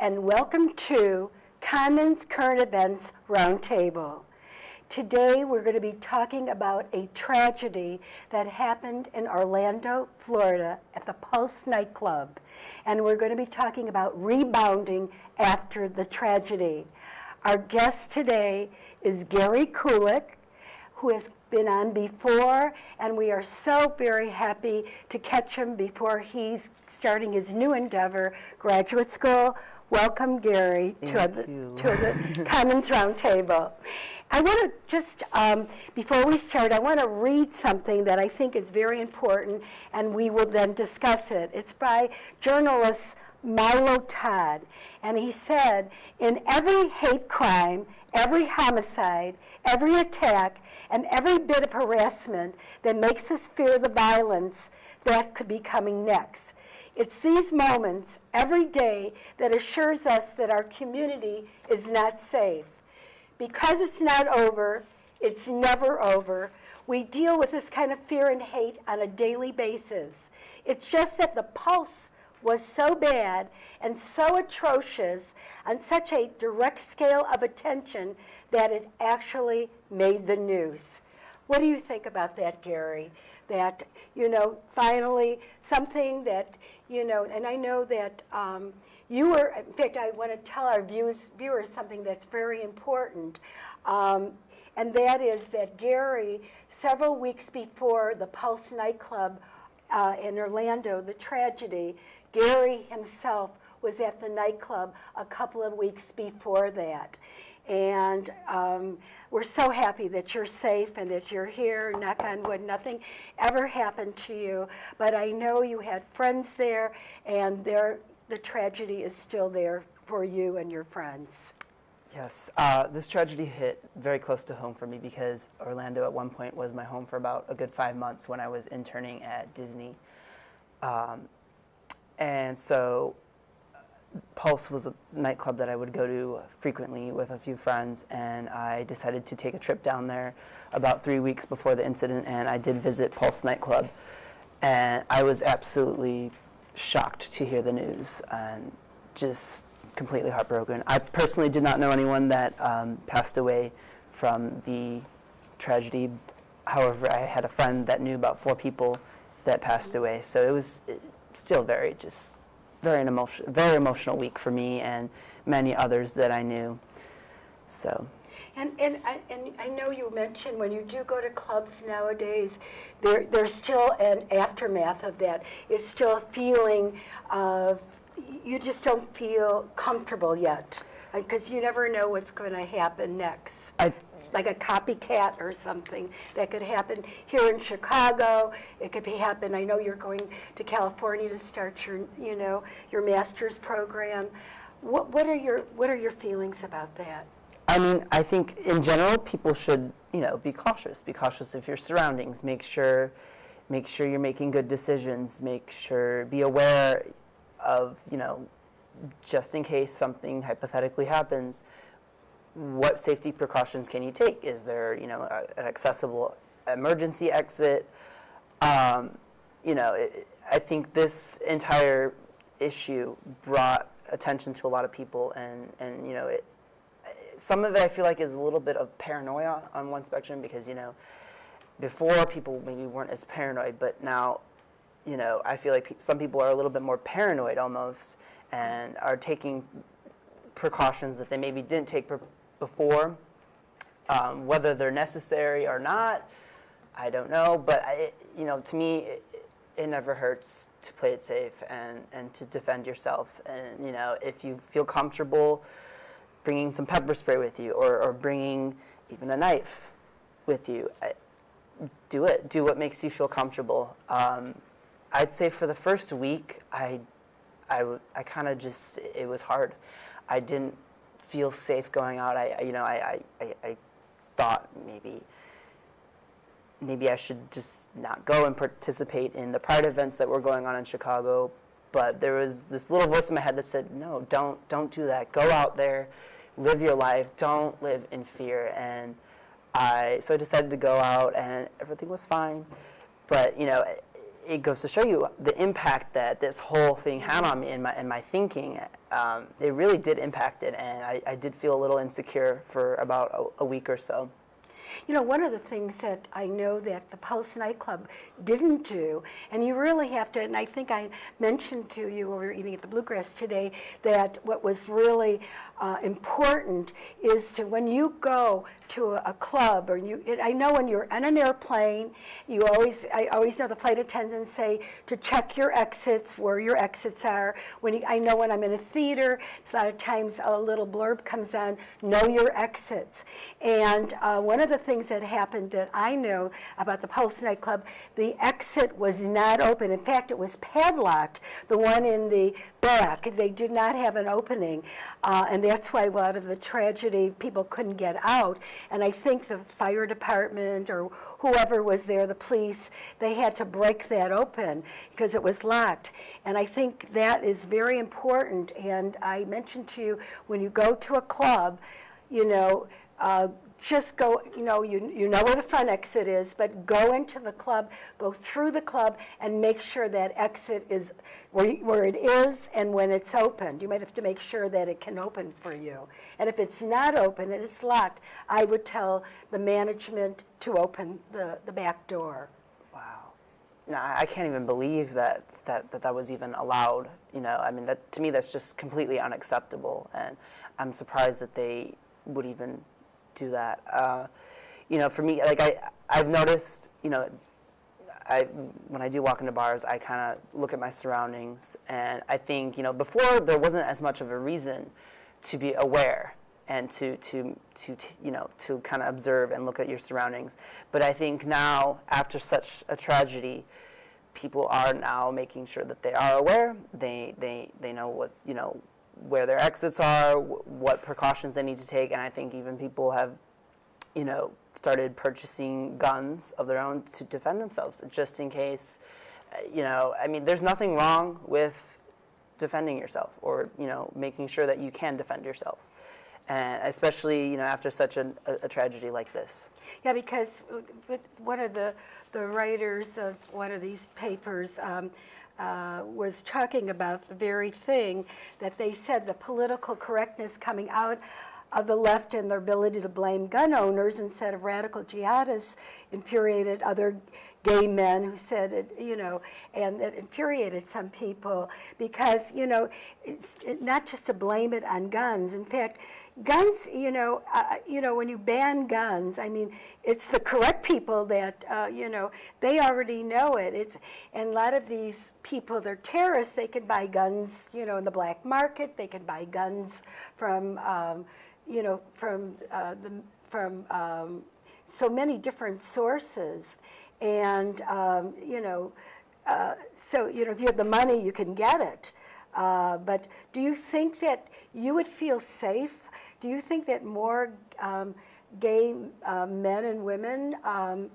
and welcome to Commons Current Events Roundtable. Today we're going to be talking about a tragedy that happened in Orlando, Florida at the Pulse nightclub. And we're going to be talking about rebounding after the tragedy. Our guest today is Gary Kulik, who has been on before, and we are so very happy to catch him before he's starting his new endeavor, graduate school. Welcome, Gary, to the, to the Commons Roundtable. I want to just, um, before we start, I want to read something that I think is very important, and we will then discuss it. It's by journalist Milo Todd, and he said, in every hate crime, every homicide, every attack, and every bit of harassment that makes us fear the violence that could be coming next. It's these moments every day that assures us that our community is not safe. Because it's not over, it's never over, we deal with this kind of fear and hate on a daily basis. It's just that the pulse was so bad and so atrocious on such a direct scale of attention that it actually made the news. What do you think about that, Gary? That, you know, finally something that, you know, and I know that um, you were, in fact, I want to tell our viewers, viewers something that's very important. Um, and that is that Gary, several weeks before the Pulse nightclub uh, in Orlando, the tragedy, Gary himself was at the nightclub a couple of weeks before that. And um, we're so happy that you're safe and that you're here, knock on wood, nothing ever happened to you. But I know you had friends there, and the tragedy is still there for you and your friends. Yes, uh, this tragedy hit very close to home for me because Orlando at one point was my home for about a good five months when I was interning at Disney. Um, and so Pulse was a nightclub that I would go to frequently with a few friends, and I decided to take a trip down there about three weeks before the incident, and I did visit Pulse nightclub. And I was absolutely shocked to hear the news and just completely heartbroken. I personally did not know anyone that um, passed away from the tragedy. However, I had a friend that knew about four people that passed away, so it was still very just very an emotion, very emotional week for me and many others that I knew. So. And, and, I, and I know you mentioned when you do go to clubs nowadays, there, there's still an aftermath of that. It's still a feeling of, you just don't feel comfortable yet because you never know what's going to happen next. I, like a copycat or something that could happen here in Chicago. It could be happen. I know you're going to California to start your, you know, your master's program. What, what are your what are your feelings about that? I mean, I think in general, people should, you know, be cautious. Be cautious of your surroundings. Make sure, make sure you're making good decisions. Make sure, be aware of, you know, just in case something hypothetically happens what safety precautions can you take? Is there, you know, a, an accessible emergency exit? Um, you know, it, I think this entire issue brought attention to a lot of people, and and you know, it, some of it I feel like is a little bit of paranoia on one spectrum because you know, before people maybe weren't as paranoid, but now, you know, I feel like pe some people are a little bit more paranoid almost, and are taking precautions that they maybe didn't take before. Um, whether they're necessary or not, I don't know. But I, you know, to me, it, it, never hurts to play it safe and, and to defend yourself. And you know, if you feel comfortable bringing some pepper spray with you or, or bringing even a knife with you, I, do it. Do what makes you feel comfortable. Um, I'd say for the first week, I, I, I kind of just, it was hard. I didn't feel safe going out. I, I you know, I, I, I thought maybe maybe I should just not go and participate in the pride events that were going on in Chicago. But there was this little voice in my head that said, no, don't, don't do that. Go out there, live your life. Don't live in fear. And I, so I decided to go out and everything was fine. But, you know, it goes to show you the impact that this whole thing had on me and my, and my thinking. Um, it really did impact it, and I, I did feel a little insecure for about a, a week or so. You know, one of the things that I know that the Pulse nightclub didn't do, and you really have to, and I think I mentioned to you when we were eating at the Bluegrass today, that what was really uh, important is to when you go to a, a club or you it, I know when you're on an airplane you always I always know the flight attendants say to check your exits where your exits are. When you, I know when I'm in a theater a lot of times a little blurb comes on know your exits. And uh, one of the things that happened that I know about the Pulse nightclub the exit was not open in fact it was padlocked the one in the back they did not have an opening uh, and that's why a lot of the tragedy, people couldn't get out. And I think the fire department or whoever was there, the police, they had to break that open because it was locked. And I think that is very important. And I mentioned to you, when you go to a club, you know, uh, just go, you know, you, you know where the front exit is, but go into the club, go through the club, and make sure that exit is where, where it is and when it's opened. You might have to make sure that it can open for you. And if it's not open and it's locked, I would tell the management to open the, the back door. Wow. I can't even believe that, that that, that was even allowed. You know, I mean, that, to me, that's just completely unacceptable. And I'm surprised that they would even do that. Uh, you know, for me, like I, I've noticed, you know, I, when I do walk into bars, I kind of look at my surroundings, and I think, you know, before there wasn't as much of a reason to be aware and to, to, to, you know, to kind of observe and look at your surroundings. But I think now, after such a tragedy, people are now making sure that they are aware. They, they, they know what, you know, where their exits are, what precautions they need to take, and I think even people have, you know, started purchasing guns of their own to defend themselves, just in case, uh, you know, I mean, there's nothing wrong with defending yourself or, you know, making sure that you can defend yourself. And especially, you know, after such a, a tragedy like this. Yeah, because one of the, the writers of one of these papers, um, uh, was talking about the very thing that they said the political correctness coming out of the left and their ability to blame gun owners instead of radical jihadists infuriated other gay men who said it, you know, and it infuriated some people because, you know, it's it, not just to blame it on guns. In fact, guns, you know, uh, you know, when you ban guns, I mean, it's the correct people that, uh, you know, they already know it. It's, and a lot of these people, they're terrorists, they can buy guns, you know, in the black market, they can buy guns from, um, you know, from, uh, the, from um, so many different sources. And, um, you know, uh, so, you know, if you have the money, you can get it. Uh, but do you think that you would feel safe? Do you think that more um, gay uh, men and women um,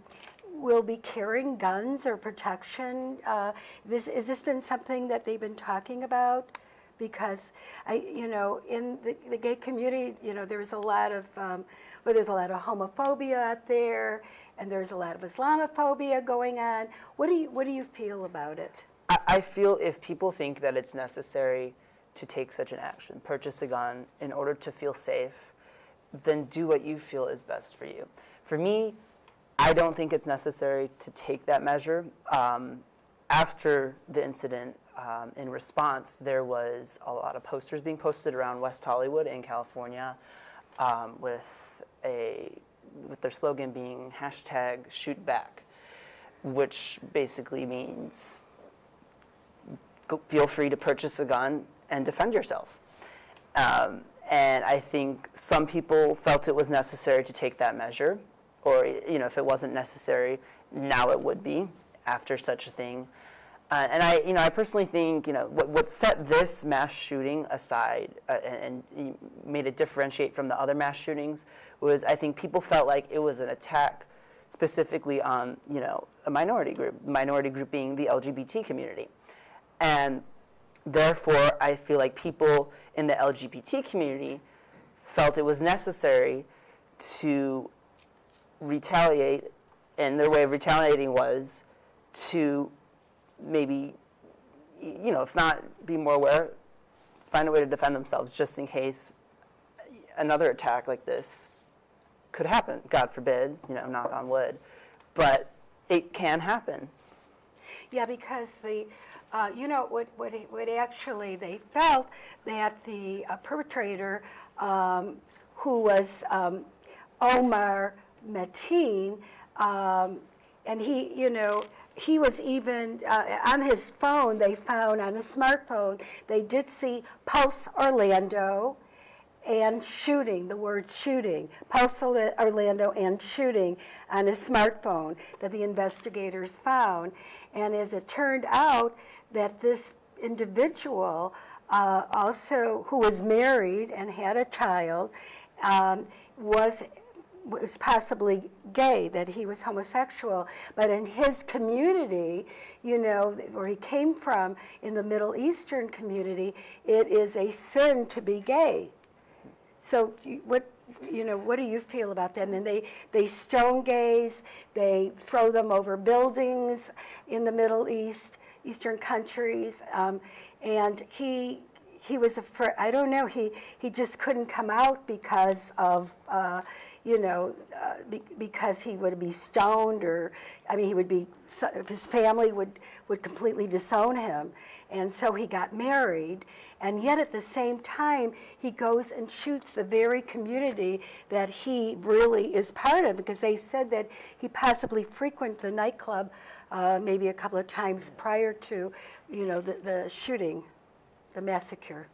will be carrying guns or protection? Uh, this, has this been something that they've been talking about? Because I, you know, in the, the gay community, you know, there's a lot of, um, well, there's a lot of homophobia out there, and there's a lot of Islamophobia going on. What do you, what do you feel about it? I, I feel if people think that it's necessary to take such an action, purchase a gun in order to feel safe, then do what you feel is best for you. For me, I don't think it's necessary to take that measure. Um, after the incident, um, in response, there was a lot of posters being posted around West Hollywood in California um, with a with their slogan being hashtag shoot back, which basically means feel free to purchase a gun and defend yourself. Um, and I think some people felt it was necessary to take that measure, or you know, if it wasn't necessary, now it would be after such a thing. Uh, and I, you know, I personally think, you know, what, what set this mass shooting aside uh, and, and, made it differentiate from the other mass shootings was I think people felt like it was an attack specifically on, you know, a minority group, minority group being the LGBT community. And therefore, I feel like people in the LGBT community felt it was necessary to retaliate, and their way of retaliating was to maybe, you know, if not be more aware, find a way to defend themselves just in case another attack like this could happen. God forbid, you know, knock on wood. But it can happen. Yeah, because the, uh, you know, what, what, what actually they felt that the uh, perpetrator, um, who was um, Omar Mateen, um, and he, you know, he was even uh, on his phone. They found on his smartphone. They did see Pulse Orlando, and shooting, the word shooting, Pulse Orlando and shooting on his smartphone that the investigators found. And as it turned out, that this individual uh, also, who was married and had a child, um, was was possibly gay, that he was homosexual, but in his community, you know, where he came from, in the Middle Eastern community, it is a sin to be gay. So what, you know, what do you feel about that? And they, they stone gays, they throw them over buildings in the Middle East, Eastern countries. Um, and he, he was afraid, I don't know, he, he just couldn't come out because of, uh, you know, uh, be, because he would be stoned or, I mean, he would be, his family would, would completely disown him. And so he got married, and yet at the same time, he goes and shoots the very community that he really is part of, because they said that he possibly frequented the nightclub uh, maybe a couple of times prior to, you know, the, the shooting, the massacre.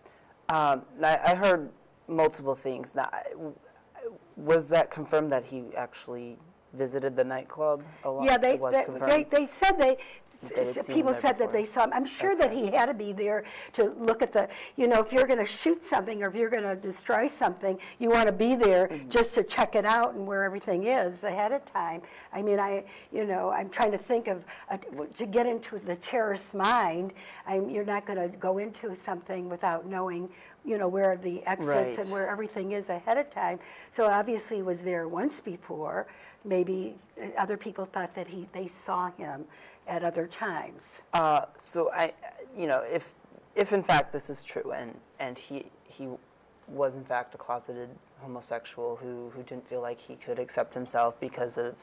Um, I, I heard multiple things. Now, was that confirmed that he actually visited the nightclub a lot? Yeah, they, they, they, said they, They had seen him people said that they saw him. I'm sure that he had to be there to look at the, you know, if you're going to shoot something or if you're going to destroy something, you want to be there Mm-hmm. just to check it out and where everything is ahead of time. I mean, I, you know, I'm trying to think of, uh, to get into the terrorist mind, I'm, you're not going to go into something without knowing, you know, where the exits Right. and where everything is ahead of time. So obviously he was there once before. Maybe uh, other people thought that he, they saw him at other times. Uh, so I, you know, if if in fact this is true, and and he he was in fact a closeted homosexual who who didn't feel like he could accept himself because of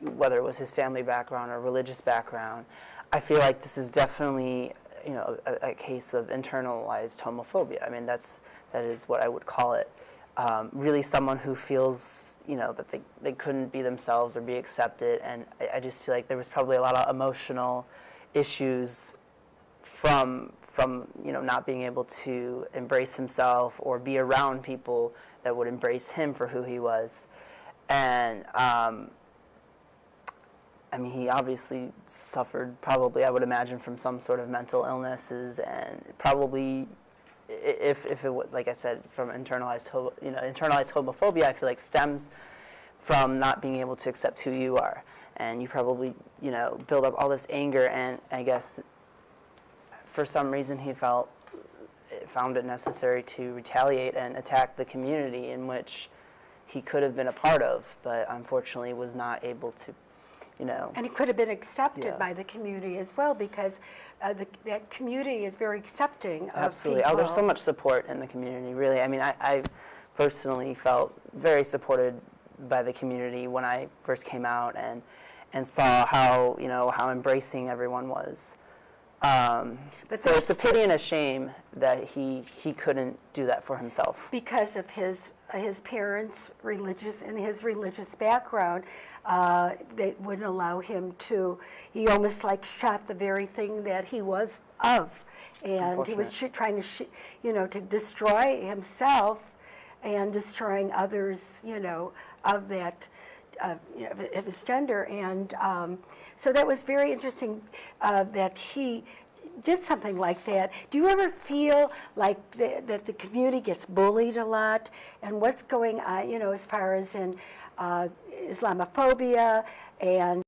whether it was his family background or religious background, I feel like this is definitely you know a, a case of internalized homophobia. I mean that's that is what I would call it. Um, really someone who feels you know that they, they couldn't be themselves or be accepted and I, I just feel like there was probably a lot of emotional issues from from you know not being able to embrace himself or be around people that would embrace him for who he was and um, I mean, he obviously suffered, probably, I would imagine, from some sort of mental illnesses, and probably, if, if it was, like I said, from internalized, you know, internalized homophobia, I feel like stems from not being able to accept who you are, and you probably, you know, build up all this anger, and I guess, for some reason, he felt found it necessary to retaliate and attack the community in which he could have been a part of, but unfortunately was not able to, you know. And it could have been accepted Yeah. by the community as well, because uh, the, that community is very accepting of Absolutely. Oh, there's so much support in the community, really. I mean, I, I personally felt very supported by the community when I first came out and, and saw how, you know, how embracing everyone was. Um, But so it's a pity and a shame that he, he couldn't do that for himself. Because of his, his parents' religious, and his religious background, uh, they wouldn't allow him to, he almost like shot the very thing that he was of. And he was sh- trying to, sh- you know, to destroy himself and destroying others, you know, of that, uh, you know, of- of his gender. And um, so that was very interesting uh, that he did something like that. Do you ever feel like that the community gets bullied a lot? And what's going on, you know, as far as in uh, Islamophobia and